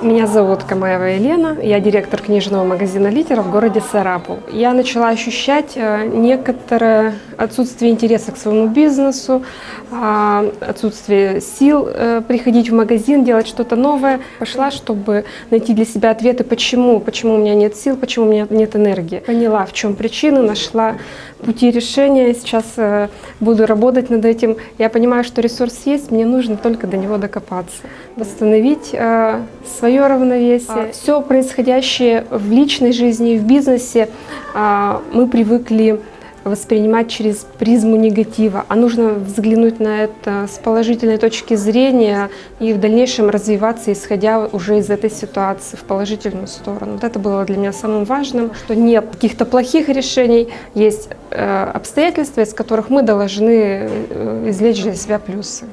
Меня зовут Камаева Елена, я директор книжного магазина «Литера» в городе Сарапул. Я начала ощущать э, некоторое отсутствие интереса к своему бизнесу, а, отсутствие сил э, приходить в магазин, делать что-то новое. Пошла, чтобы найти для себя ответы, почему, почему у меня нет сил, почему у меня нет энергии. Поняла, в чем причина, нашла пути решения, сейчас э, буду работать над этим. Я понимаю, что ресурс есть, мне нужно только до него докопаться, восстановить свое равновесие. Все происходящее в личной жизни и в бизнесе а, мы привыкли воспринимать через призму негатива, а нужно взглянуть на это с положительной точки зрения и в дальнейшем развиваться, исходя уже из этой ситуации в положительную сторону. Вот это было для меня самым важным, что нет каких-то плохих решений, есть э, обстоятельства, из которых мы должны э, извлечь для себя плюсы.